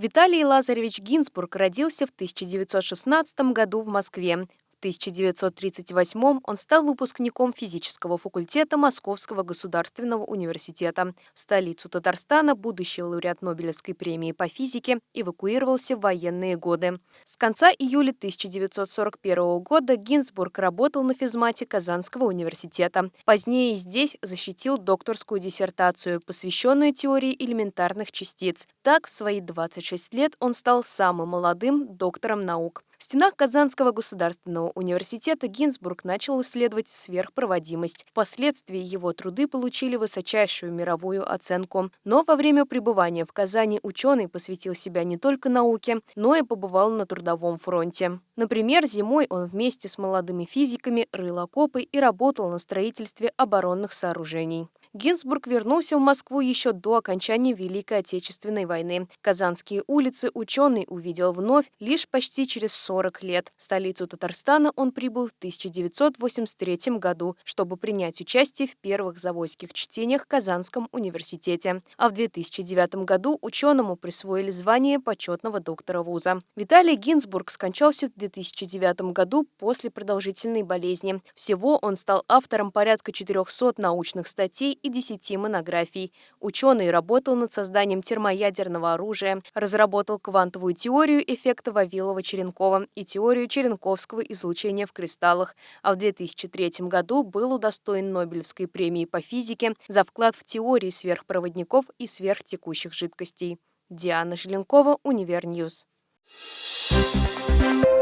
Виталий Лазаревич Гинзбург родился в 1916 году в Москве. 1938 он стал выпускником физического факультета Московского государственного университета. В столицу Татарстана будущий лауреат Нобелевской премии по физике эвакуировался в военные годы. С конца июля 1941 года Гинзбург работал на физмате Казанского университета. Позднее здесь защитил докторскую диссертацию, посвященную теории элементарных частиц. Так, в свои 26 лет он стал самым молодым доктором наук. В стенах Казанского государственного университета Гинзбург начал исследовать сверхпроводимость. Впоследствии его труды получили высочайшую мировую оценку. Но во время пребывания в Казани ученый посвятил себя не только науке, но и побывал на трудовом фронте. Например, зимой он вместе с молодыми физиками рыл окопы и работал на строительстве оборонных сооружений. Гинзбург вернулся в Москву еще до окончания Великой Отечественной войны. Казанские улицы ученый увидел вновь лишь почти через 40 лет. В столицу Татарстана он прибыл в 1983 году, чтобы принять участие в первых завойских чтениях в Казанском университете. А в 2009 году ученому присвоили звание почетного доктора вуза. Виталий Гинзбург скончался в 2009 году после продолжительной болезни. Всего он стал автором порядка 400 научных статей и 10 монографий. Ученый работал над созданием термоядерного оружия, разработал квантовую теорию эффекта Вавилова-Черенкова и теорию черенковского излучения в кристаллах, а в 2003 году был удостоен Нобелевской премии по физике за вклад в теории сверхпроводников и сверхтекущих жидкостей. Диана Желенкова, Univer News. Thank you.